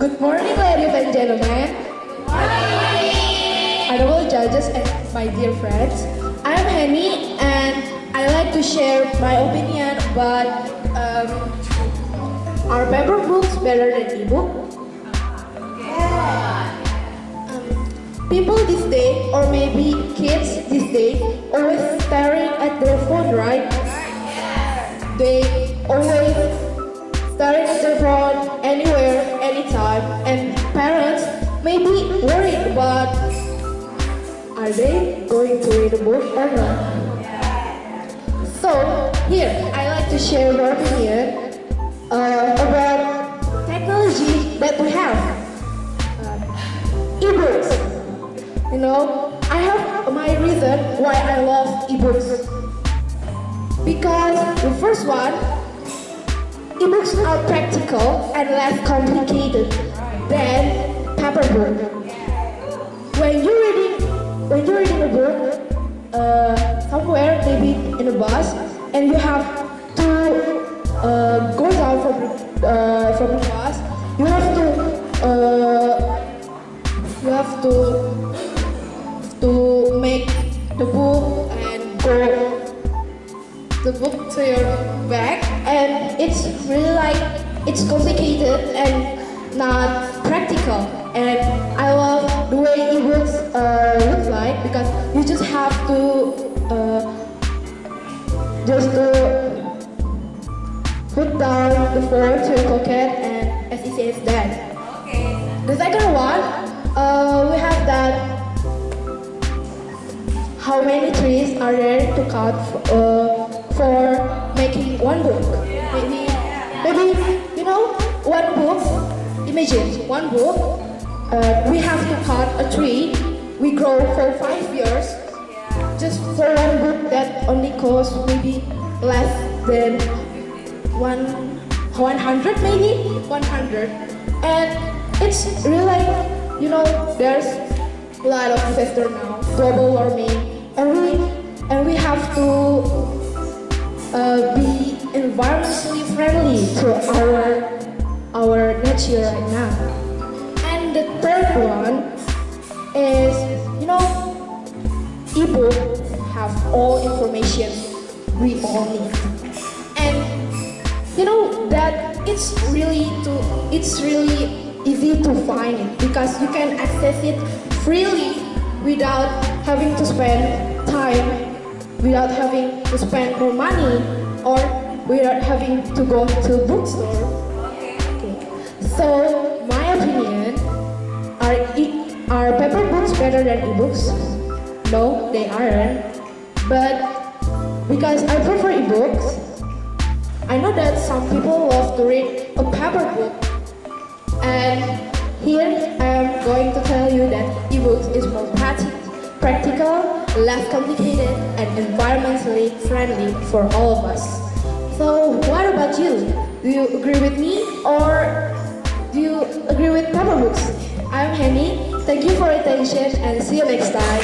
Good morning, ladies and gentlemen. Good morning. Honorable judges and my dear friends. I am Henny and I like to share my opinion about um, are paper books better than ebook? Um, people this day, or maybe kids this day, always staring at their phone, right? They always staring at their phone anywhere, anytime, and parents may be worried about are they going to read a book or not? So here, I like to share my opinion uh, about technology that we have. Uh, ebooks. You know, I have my reason why I love ebooks. Because the first one, ebooks are practical and less complicated than paper book. When you're reading, when you're reading a book uh, somewhere, maybe in a bus, and you have to uh, go down from uh, from the bus, you have to uh, you have to to make the book and go the book to your bag it's really like it's complicated and not practical and I love the way ebooks uh, look like because you just have to uh, just to put down the phone to your pocket and as easy as that. Okay. The second one, uh, we have that how many trees are there to cut uh, for making one book? Maybe, maybe you know, one book. Imagine one book. Uh, we have to cut a tree. We grow for five years just for one book that only costs maybe less than one 100 maybe 100 and it's really like you know there's a lot of disaster now global warming and we and we have to friendly to our our nature right now. And the third one is you know ebook have all information we all need. And you know that it's really to it's really easy to find it because you can access it freely without having to spend time without having to spend more money or without having to go to bookstore okay. so my opinion are e- are paper books better than ebooks no they aren't but because i prefer ebooks I know that some people love to read a paper book and here I am going to tell you that ebooks is more practi- practical, less complicated and environmentally friendly for all of us. So what about you? Do you agree with me or do you agree with paper books? I'm Henny. Thank you for your attention and see you next time.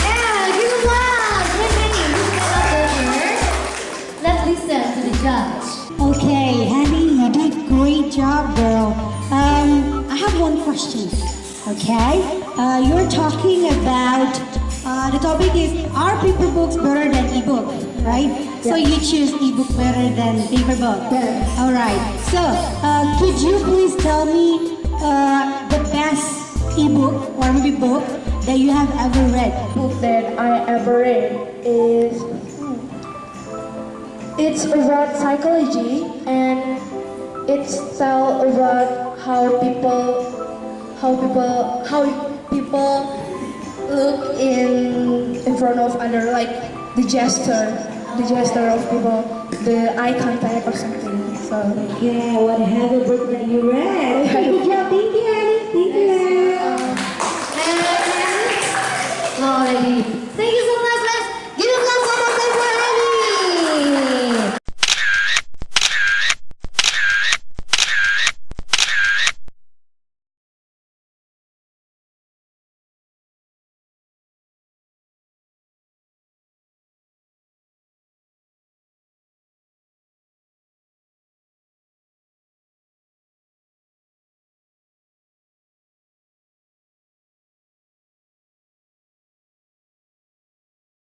Yeah, give applause. Great Henny. Let's listen to the judge. Okay, Henny, you did great job, girl. Um, I have one question. Okay, uh, you're talking about uh, the topic is are paper books better than ebook, right? So you choose ebook better than paper book. Yes. All right. So uh, could you please tell me uh, the best ebook or maybe book that you have ever read? book that I ever read is hmm, it's about psychology and it's tell about how people how people how people look in in front of other like the gesture the gesture of people the eye contact or something. So Yeah, what have